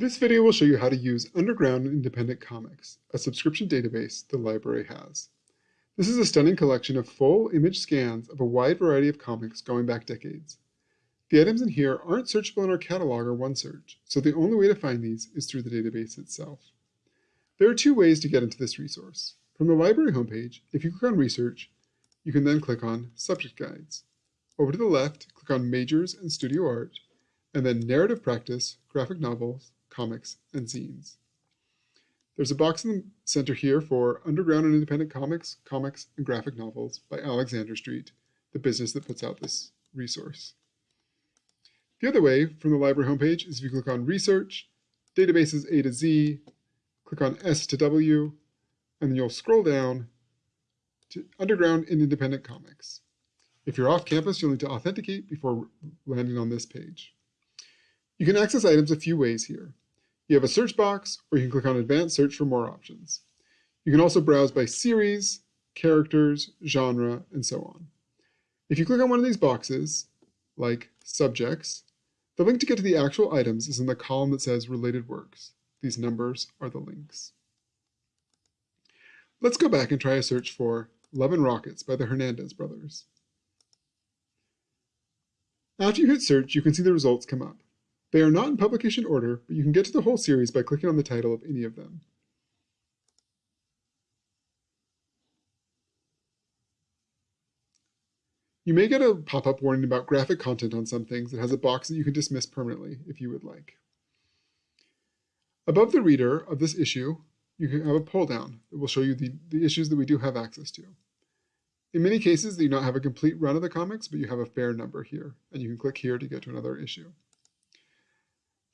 This video will show you how to use Underground Independent Comics, a subscription database the library has. This is a stunning collection of full image scans of a wide variety of comics going back decades. The items in here aren't searchable in our catalog or OneSearch, so the only way to find these is through the database itself. There are two ways to get into this resource. From the library homepage, if you click on Research, you can then click on Subject Guides. Over to the left, click on Majors and Studio Art, and then Narrative Practice, Graphic Novels, Comics, and Zines. There's a box in the center here for Underground and Independent Comics, Comix, and Graphic Novels by Alexander Street, the business that puts out this resource. The other way from the library homepage is if you click on Research, Databases A to Z, click on S to W, and then you'll scroll down to Underground and Independent Comics. If you're off campus, you'll need to authenticate before landing on this page. You can access items a few ways here. You have a search box, or you can click on Advanced Search for more options. You can also browse by series, characters, genre, and so on. If you click on one of these boxes, like Subjects, the link to get to the actual items is in the column that says Related Works. These numbers are the links. Let's go back and try a search for Love and Rockets by the Hernandez brothers. After you hit search, you can see the results come up. They are not in publication order, but you can get to the whole series by clicking on the title of any of them. You may get a pop-up warning about graphic content on some things that has a box that you can dismiss permanently if you would like. Above the reader of this issue, you can have a pull down that will show you the, the issues that we do have access to. In many cases, you do not have a complete run of the comics, but you have a fair number here, and you can click here to get to another issue.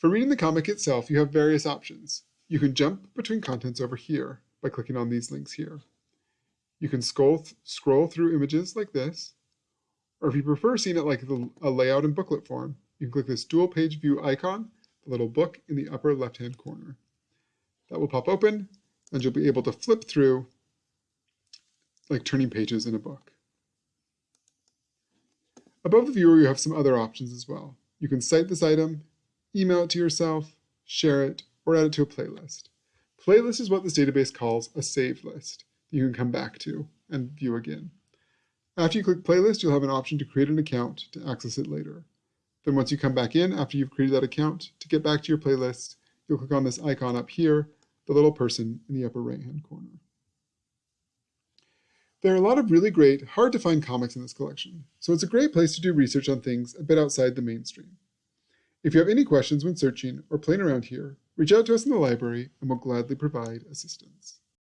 For reading the comic itself, you have various options. You can jump between contents over here by clicking on these links here. You can scroll, th scroll through images like this, or if you prefer seeing it like the, a layout in booklet form, you can click this dual page view icon, the little book in the upper left-hand corner. That will pop open, and you'll be able to flip through like turning pages in a book. Above the viewer, you have some other options as well. You can cite this item email it to yourself, share it, or add it to a playlist. Playlist is what this database calls a save list that you can come back to and view again. After you click playlist, you'll have an option to create an account to access it later. Then once you come back in after you've created that account, to get back to your playlist, you'll click on this icon up here, the little person in the upper right-hand corner. There are a lot of really great, hard to find comics in this collection, so it's a great place to do research on things a bit outside the mainstream. If you have any questions when searching or playing around here, reach out to us in the library and we'll gladly provide assistance.